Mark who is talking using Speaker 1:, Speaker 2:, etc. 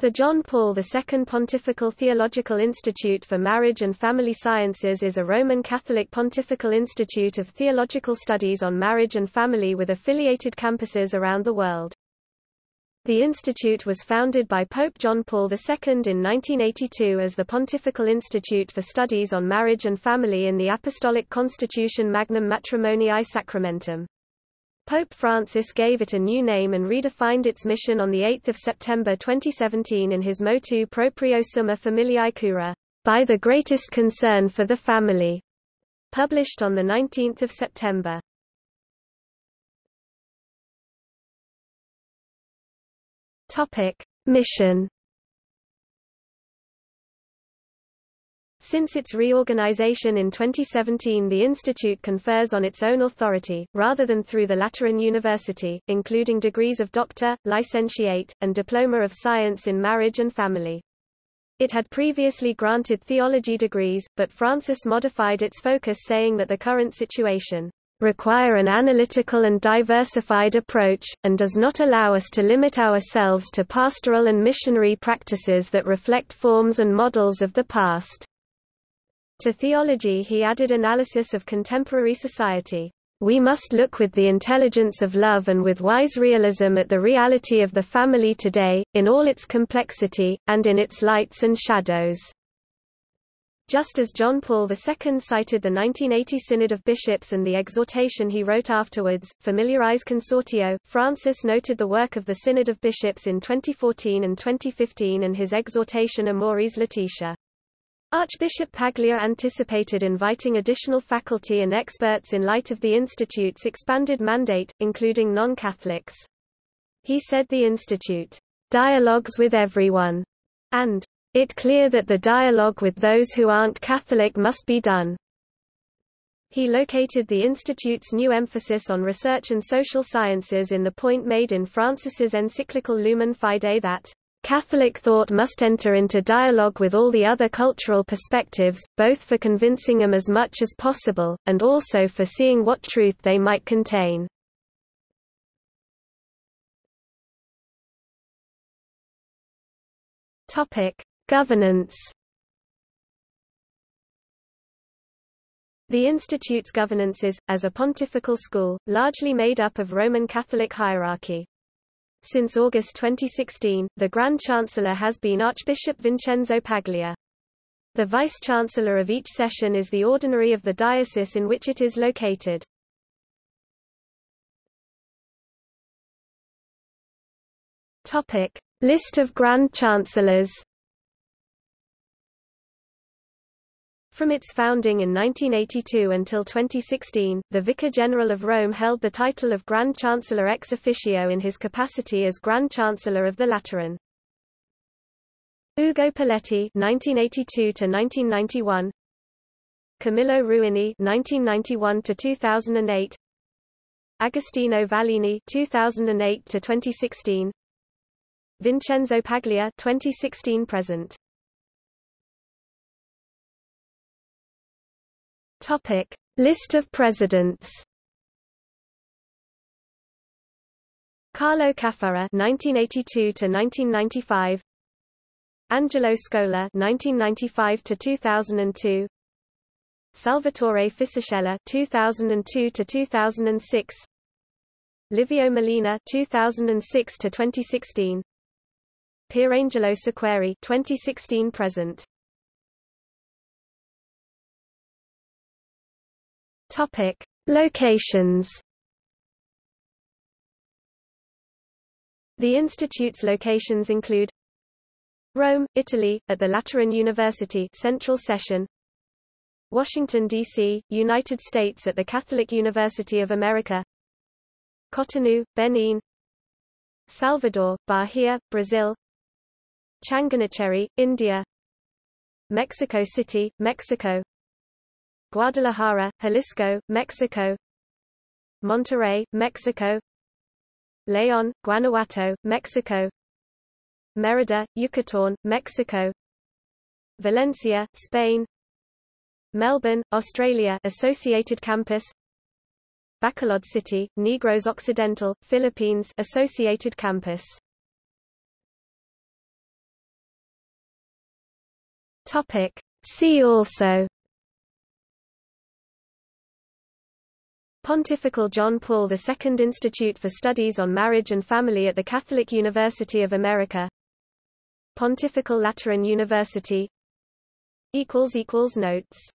Speaker 1: The John Paul II Pontifical Theological Institute for Marriage and Family Sciences is a Roman Catholic pontifical institute of theological studies on marriage and family with affiliated campuses around the world. The institute was founded by Pope John Paul II in 1982 as the Pontifical Institute for Studies on Marriage and Family in the Apostolic Constitution Magnum Matrimoniae Sacramentum. Pope Francis gave it a new name and redefined its mission on 8 September 2017 in his Motu Proprio Summa Familiae Cura, by the greatest concern for the family, published on 19 September. Topic. Mission Since its reorganization in 2017 the institute confers on its own authority, rather than through the Lateran University, including degrees of doctor, licentiate, and diploma of science in marriage and family. It had previously granted theology degrees, but Francis modified its focus saying that the current situation require an analytical and diversified approach, and does not allow us to limit ourselves to pastoral and missionary practices that reflect forms and models of the past. To theology he added analysis of contemporary society. We must look with the intelligence of love and with wise realism at the reality of the family today, in all its complexity, and in its lights and shadows. Just as John Paul II cited the 1980 Synod of Bishops and the exhortation he wrote afterwards, Familiaris Consortio, Francis noted the work of the Synod of Bishops in 2014 and 2015 and his exhortation Amoris Laetitia. Archbishop Paglia anticipated inviting additional faculty and experts in light of the Institute's expanded mandate, including non-Catholics. He said the Institute dialogues with everyone, and it clear that the dialogue with those who aren't Catholic must be done. He located the Institute's new emphasis on research and social sciences in the point made in Francis's encyclical Lumen Fidei that Catholic thought must enter into dialogue with all the other cultural perspectives, both for convincing them as much as possible, and also for seeing what truth they might contain. Governance. The Institute's governance is, as a pontifical school, largely made up of Roman Catholic hierarchy. Since August 2016, the Grand Chancellor has been Archbishop Vincenzo Paglia. The Vice-Chancellor of each session is the ordinary of the diocese in which it is located. List of Grand Chancellors From its founding in 1982 until 2016, the Vicar General of Rome held the title of Grand Chancellor ex officio in his capacity as Grand Chancellor of the Lateran. Ugo Poletti (1982–1991), Camillo Ruini (1991–2008), Agostino Vallini (2008–2016), Vincenzo Paglia (2016–present). Topic: List of presidents. Carlo Caffarra (1982–1995), Angelo Scola (1995–2002), Salvatore Fisichella (2002–2006), Livio Melina (2006–2016), Pierangelo Sequeri (2016–present). Topic: Locations. The institute's locations include Rome, Italy, at the Lateran University Central Session. Washington, D.C., United States at the Catholic University of America. Cotonou, Benin. Salvador, Bahia, Brazil. Changanacheri, India. Mexico City, Mexico Guadalajara, Jalisco, Mexico. Monterrey, Mexico. León, Guanajuato, Mexico. Mérida, Yucatán, Mexico. Valencia, Spain. Melbourne, Australia Associated Campus. Bacolod City, Negros Occidental, Philippines Associated Campus. Topic. See also Pontifical John Paul II Institute for Studies on Marriage and Family at the Catholic University of America. Pontifical Lateran University. Notes